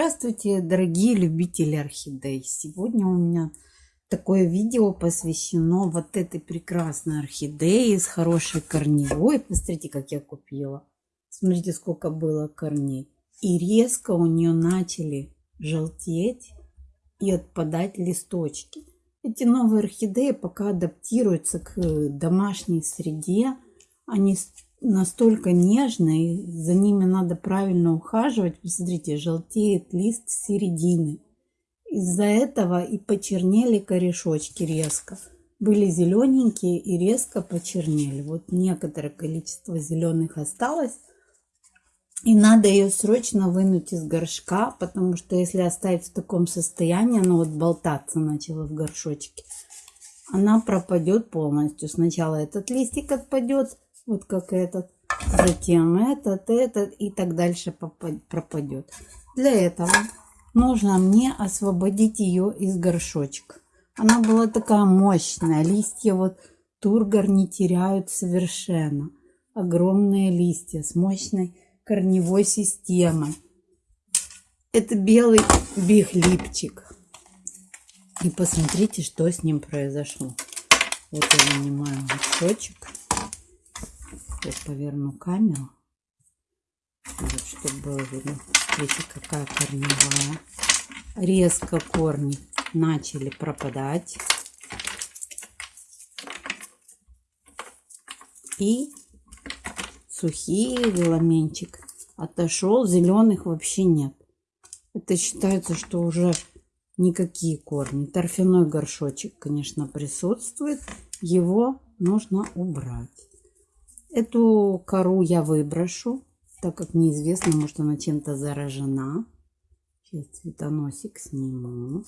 Здравствуйте, дорогие любители орхидей! Сегодня у меня такое видео посвящено вот этой прекрасной орхидее с хорошей корневой. Посмотрите, как я купила. Смотрите, сколько было корней. И резко у нее начали желтеть и отпадать листочки. Эти новые орхидеи пока адаптируются к домашней среде. Они настолько нежные, за ними надо правильно ухаживать. Посмотрите, желтеет лист с середины. Из-за этого и почернели корешочки резко. Были зелененькие и резко почернели. Вот некоторое количество зеленых осталось. И надо ее срочно вынуть из горшка, потому что если оставить в таком состоянии, она вот болтаться начала в горшочке, она пропадет полностью. Сначала этот листик отпадет, вот как этот, затем этот, этот и так дальше пропадет. Для этого нужно мне освободить ее из горшочка. Она была такая мощная, листья вот тургор не теряют совершенно. Огромные листья с мощной корневой системой. Это белый бихлипчик. И посмотрите, что с ним произошло. Вот я вынимаю горшочек. Сейчас поверну камеру. Вот, чтобы было видно. Видите, какая корневая. Резко корни начали пропадать. И сухие веломенчик отошел. Зеленых вообще нет. Это считается, что уже никакие корни. Торфяной горшочек, конечно, присутствует. Его нужно убрать. Эту кору я выброшу, так как неизвестно, может она чем-то заражена. Сейчас цветоносик сниму.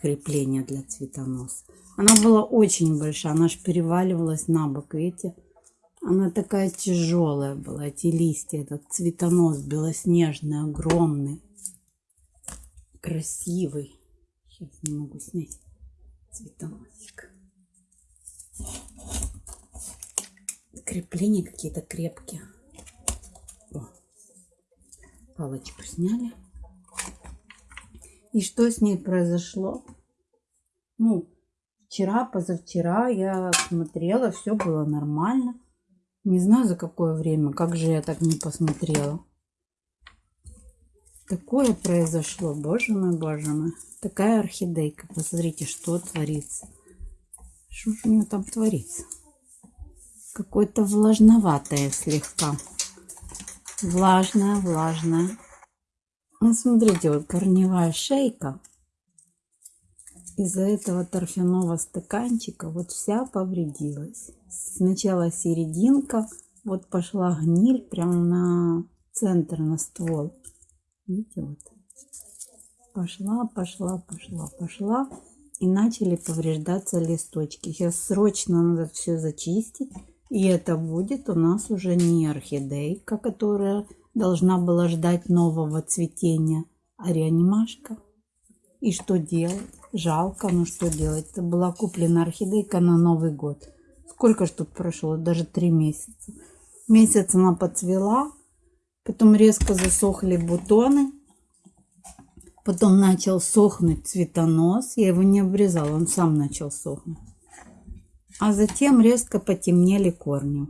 Крепление для цветоноса. Она была очень большая, она аж переваливалась на бок, видите? Она такая тяжелая была, эти листья, этот цветонос белоснежный, огромный, красивый. Сейчас не могу снять цветоносик. Крепления какие-то крепкие. О, палочку сняли. И что с ней произошло? Ну, вчера, позавчера я смотрела, все было нормально. Не знаю за какое время, как же я так не посмотрела. Такое произошло, боже мой, боже мой. Такая орхидейка, посмотрите, что творится. Что же у нее там творится? Какое-то влажноватое слегка. Влажное, влажное. Ну, смотрите, вот корневая шейка. Из-за этого торфяного стаканчика вот вся повредилась. Сначала серединка, вот пошла гниль прямо на центр, на ствол. Видите, вот. Пошла, пошла, пошла, пошла. И начали повреждаться листочки. Сейчас срочно надо все зачистить и это будет у нас уже не орхидейка, которая должна была ждать нового цветения, а реанимашка. И что делать? Жалко, но что делать? Это была куплена орхидейка на Новый год. Сколько ж тут прошло? Даже три месяца. Месяц она подцвела, потом резко засохли бутоны. Потом начал сохнуть цветонос. Я его не обрезала, он сам начал сохнуть а затем резко потемнели корни.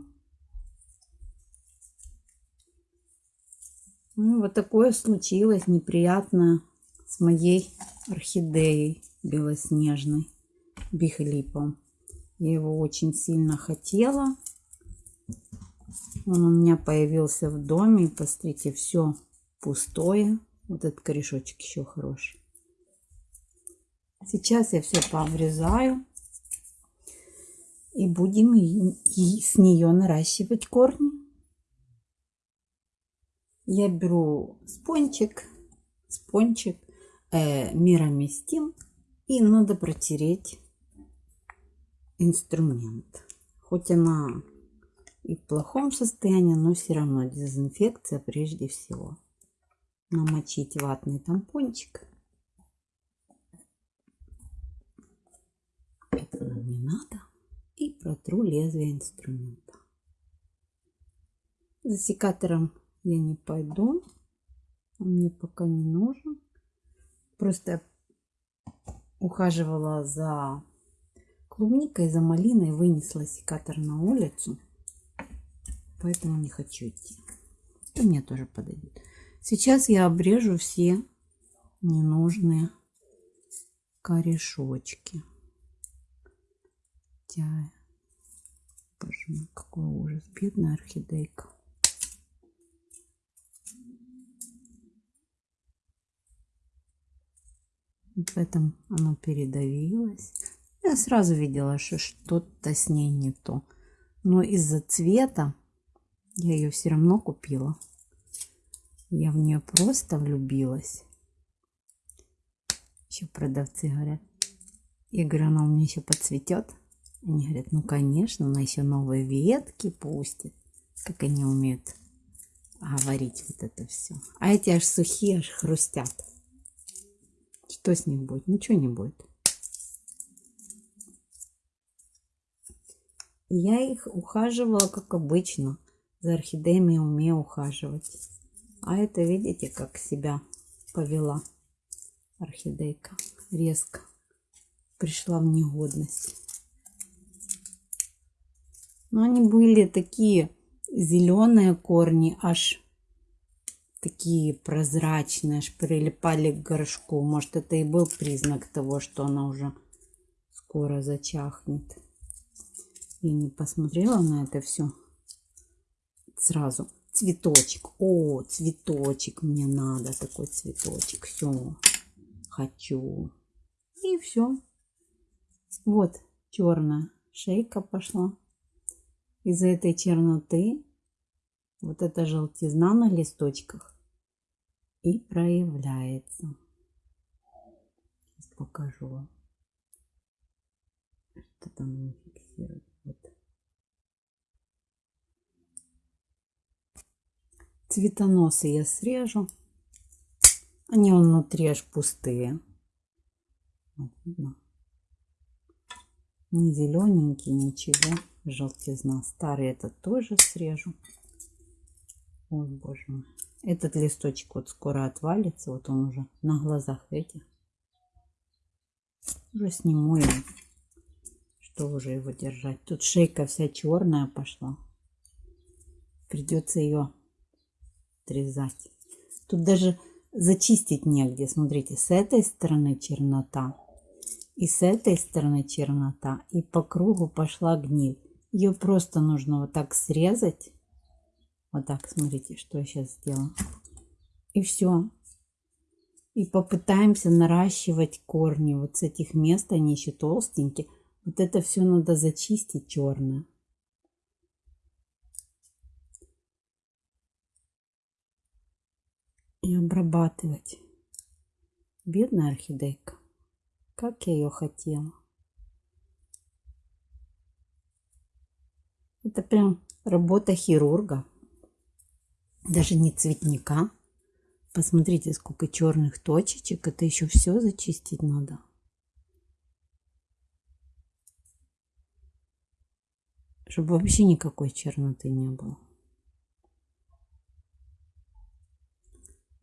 Ну, вот такое случилось неприятно с моей орхидеей белоснежной бихлипом. Я его очень сильно хотела. Он у меня появился в доме. Посмотрите, все пустое. Вот этот корешочек еще хороший. Сейчас я все пообрезаю и будем и с нее наращивать корни. Я беру спончик, спончик э, мироместим и надо протереть инструмент. Хоть она и в плохом состоянии, но все равно дезинфекция прежде всего. Намочить ватный тампончик. Это нам не надо и протру лезвие инструмента. За секатором я не пойду. Он мне пока не нужен. Просто ухаживала за клубникой, за малиной, вынесла секатор на улицу. Поэтому не хочу идти. И мне тоже подойдет. Сейчас я обрежу все ненужные корешочки. Тя. Боже мой, какой ужас. Бедная орхидейка. В этом оно передавилось. Я сразу видела, что что-то с ней не то. Но из-за цвета я ее все равно купила. Я в нее просто влюбилась. Еще продавцы говорят. Я говорю, она у меня еще подцветет. Они говорят, ну конечно, она еще новые ветки пустит. Как они умеют говорить вот это все. А эти аж сухие, аж хрустят. Что с ним будет? Ничего не будет. Я их ухаживала, как обычно. За орхидеями умею ухаживать. А это, видите, как себя повела орхидейка. Резко пришла в негодность. Но они были такие зеленые корни, аж такие прозрачные, аж прилипали к горшку. Может, это и был признак того, что она уже скоро зачахнет. Я не посмотрела на это все сразу. Цветочек. О, цветочек мне надо. Такой цветочек. Все. Хочу. И все. Вот черная шейка пошла. Из-за этой черноты вот эта желтизна на листочках и проявляется. Сейчас покажу вам. Что там не фиксирует. Вот. Цветоносы я срежу. Они внутри аж пустые. Вот видно. Не зелененький, ничего. Желтизна. Старый этот тоже срежу. Ой, боже мой. Этот листочек вот скоро отвалится. Вот он уже на глазах этих. Уже сниму его. Что уже его держать. Тут шейка вся черная пошла. Придется ее отрезать. Тут даже зачистить негде. Смотрите, с этой стороны чернота. И с этой стороны чернота. И по кругу пошла гниль. Ее просто нужно вот так срезать вот так, смотрите, что я сейчас сделаю. И все. И попытаемся наращивать корни. Вот с этих мест они еще толстенькие. Вот это все надо зачистить черное. И обрабатывать. Бедная орхидейка. Как я ее хотела. Это прям работа хирурга даже не цветника. Посмотрите, сколько черных точечек. Это еще все зачистить надо. Чтобы вообще никакой черноты не было.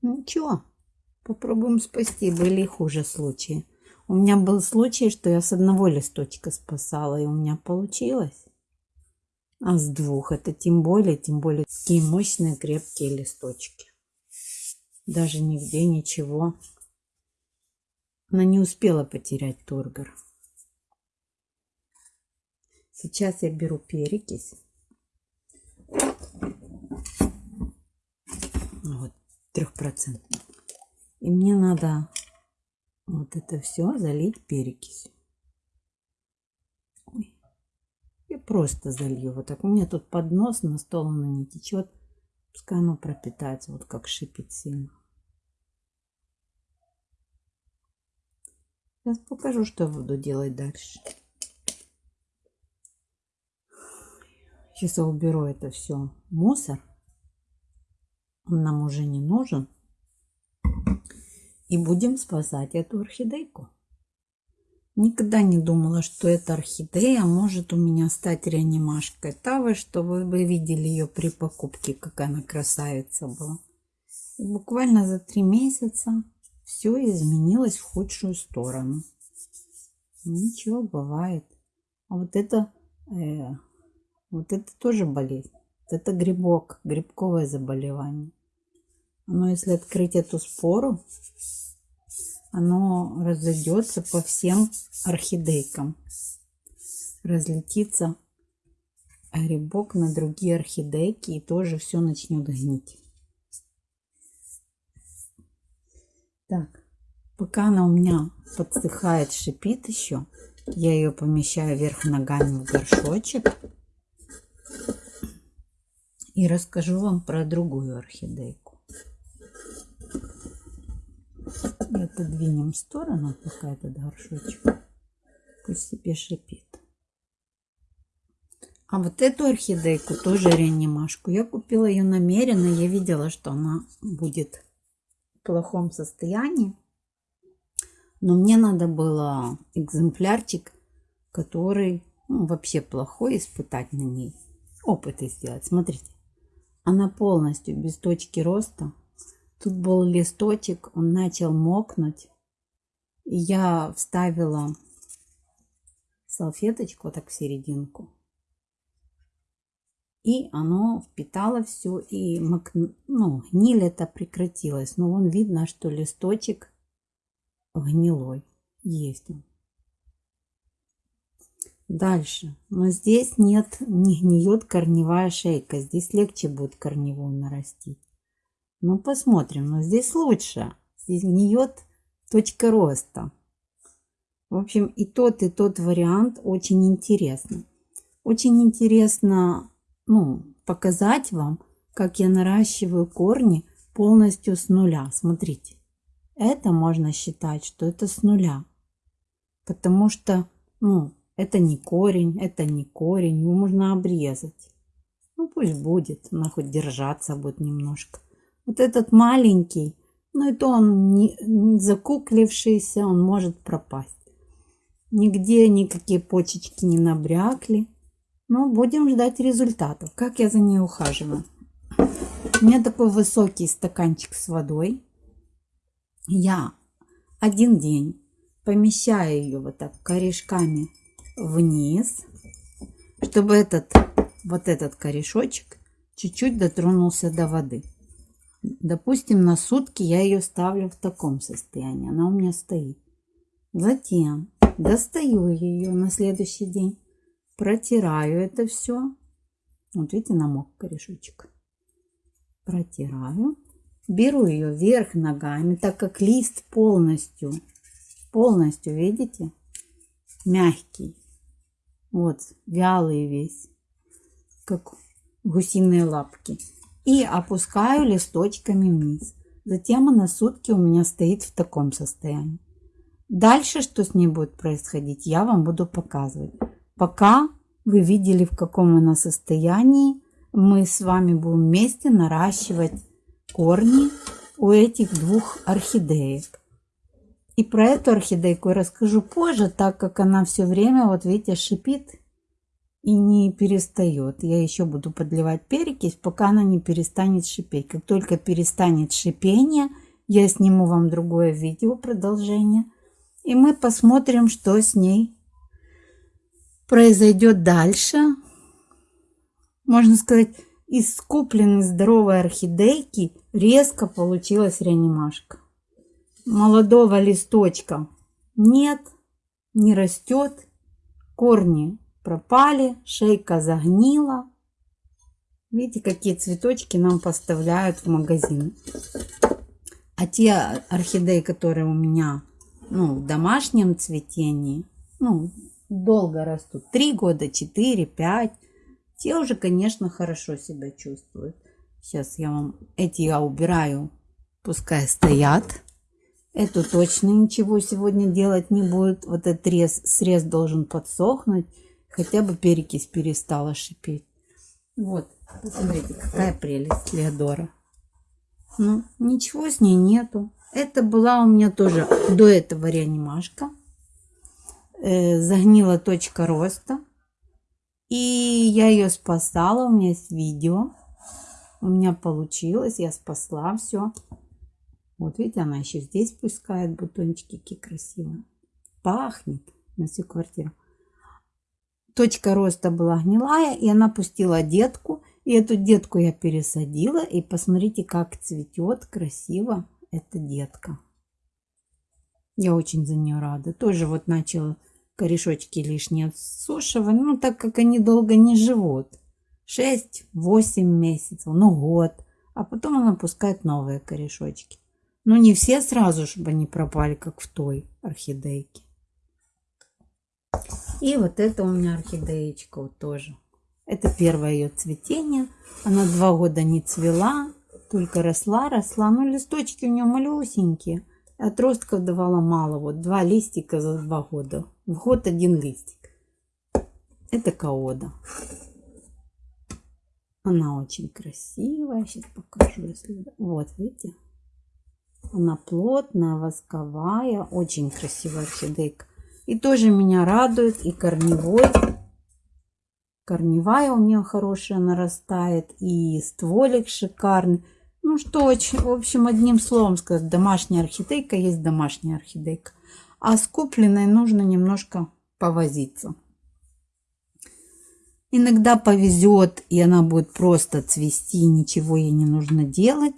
Ничего, попробуем спасти. Были хуже случаи. У меня был случай, что я с одного листочка спасала, и у меня получилось. А с двух это тем более, тем более такие мощные крепкие листочки. Даже нигде ничего. Она не успела потерять тургор. Сейчас я беру перекись. Вот, трехпроцентный. И мне надо вот это все залить перекисью. Я просто залью вот так. У меня тут поднос, на стол оно не течет. Пускай оно пропитается, вот как шипит сильно. Сейчас покажу, что буду делать дальше. Сейчас я уберу это все мусор. Он нам уже не нужен. И будем спасать эту орхидейку. Никогда не думала, что эта орхидея может у меня стать реанимашкой Тавы, что вы видели ее при покупке, какая она красавица была. И буквально за три месяца все изменилось в худшую сторону. Ничего, бывает. А вот это, э, вот это тоже болезнь. Это грибок, грибковое заболевание. Но если открыть эту спору, оно разойдется по всем орхидейкам. Разлетится грибок на другие орхидейки и тоже все начнет гнить. Так, пока она у меня подсыхает, шипит еще, я ее помещаю вверх ногами в горшочек. И расскажу вам про другую орхидейку. И отодвинем в сторону пока этот горшочек. Пусть себе шипит. А вот эту орхидейку, тоже реанимашку, я купила ее намеренно. Я видела, что она будет в плохом состоянии. Но мне надо было экземплярчик, который ну, вообще плохой, испытать на ней. Опыты сделать. Смотрите, она полностью без точки роста. Тут был листочек, он начал мокнуть. И я вставила салфеточку вот так в серединку и оно впитало все, и ну, гниль это прекратилась. Но вон видно, что листочек гнилой. Есть он. Дальше. Но здесь нет, не гниет корневая шейка. Здесь легче будет корневую нарастить. Ну, посмотрим. Но здесь лучше. Здесь гниет точка роста. В общем, и тот, и тот вариант очень интересно. Очень интересно ну, показать вам, как я наращиваю корни полностью с нуля. Смотрите, это можно считать, что это с нуля. Потому что, ну, это не корень, это не корень, его можно обрезать. Ну, пусть будет, она хоть держаться будет немножко. Вот этот маленький, ну, это он не, не закуклившийся, он может пропасть. Нигде никакие почечки не набрякли. Ну, будем ждать результатов. Как я за ней ухаживаю? У меня такой высокий стаканчик с водой. Я один день помещаю ее вот так корешками вниз, чтобы этот вот этот корешочек чуть-чуть дотронулся до воды. Допустим, на сутки я ее ставлю в таком состоянии. Она у меня стоит. Затем достаю ее на следующий день протираю это все. Вот видите, намок корешочек. Протираю. Беру ее вверх ногами, так как лист полностью, полностью, видите, мягкий. Вот, вялый весь, как гусиные лапки. И опускаю листочками вниз. Затем она сутки у меня стоит в таком состоянии. Дальше, что с ней будет происходить, я вам буду показывать. Пока вы видели, в каком она состоянии, мы с вами будем вместе наращивать корни у этих двух орхидеек. И про эту орхидейку я расскажу позже, так как она все время, вот видите, шипит и не перестает. Я еще буду подливать перекись, пока она не перестанет шипеть. Как только перестанет шипение, я сниму вам другое видео, продолжение. И мы посмотрим, что с ней произойдет дальше. Можно сказать, из купленной здоровой орхидейки резко получилась реанимашка. Молодого листочка нет, не растет, корни пропали, шейка загнила. Видите, какие цветочки нам поставляют в магазин. А те орхидеи, которые у меня ну, в домашнем цветении, ну, долго растут. Три года, четыре, пять. Те уже, конечно, хорошо себя чувствуют. Сейчас я вам эти я убираю. Пускай стоят. Эту точно ничего сегодня делать не будет. Вот этот срез, срез должен подсохнуть. Хотя бы перекись перестала шипеть. Вот, посмотрите, какая прелесть Леодора. Ну, ничего с ней нету. Это была у меня тоже до этого реанимашка. Э, загнила точка роста. И я ее спасала, у меня есть видео. у меня получилось, я спасла все. Вот видите, она еще здесь пускает бутончики, какие красивые. Пахнет на всю квартиру. Точка роста была гнилая, и она пустила детку. И эту детку я пересадила. И посмотрите, как цветет красиво эта детка. Я очень за нее рада. Тоже вот начала корешочки лишние отсушивать. Ну, так как они долго не живут. 6-8 месяцев, ну год. А потом она пускает новые корешочки. Но не все сразу, чтобы они пропали, как в той орхидейке. И вот это у меня орхидеечка вот тоже. Это первое ее цветение. Она два года не цвела, только росла, росла. Ну, листочки у нее малюсенькие. Отростков давала мало. Вот два листика за два года. В год один листик. Это каода. Она очень красивая. Сейчас покажу, если... Вот, видите? Она плотная, восковая. Очень красивая орхидейка. И тоже меня радует и корневой. Корневая у нее хорошая нарастает. И стволик шикарный. Ну что, в общем, одним словом сказать, домашняя орхидейка есть домашняя орхидейка. А с купленной нужно немножко повозиться. Иногда повезет, и она будет просто цвести, ничего ей не нужно делать.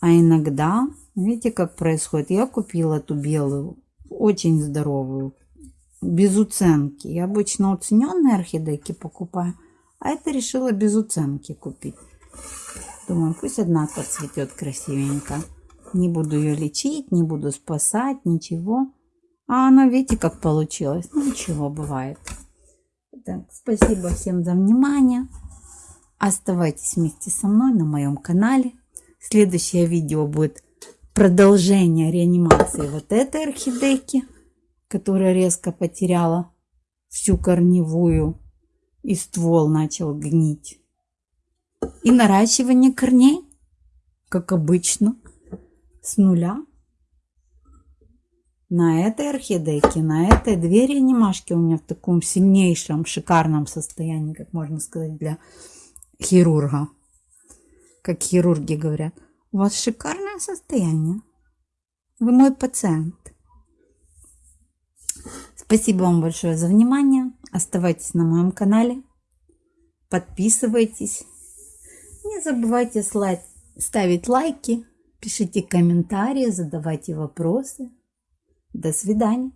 А иногда, видите, как происходит. Я купила эту белую, очень здоровую, без уценки. Я обычно уцененные орхидейки покупаю, а это решила без уценки купить. Думаю, пусть одна подцветет красивенько. Не буду ее лечить, не буду спасать, ничего. А она, видите, как получилось. Ну, ничего, бывает. Так, спасибо всем за внимание. Оставайтесь вместе со мной на моем канале. Следующее видео будет продолжение реанимации вот этой орхидейки которая резко потеряла всю корневую и ствол начал гнить. И наращивание корней, как обычно, с нуля. На этой орхидейке, на этой две реанимашки у меня в таком сильнейшем, шикарном состоянии, как можно сказать, для хирурга. Как хирурги говорят. У вас шикарное состояние. Вы мой пациент. Спасибо вам большое за внимание. Оставайтесь на моем канале. Подписывайтесь. Не забывайте ставить лайки, пишите комментарии, задавайте вопросы. До свидания.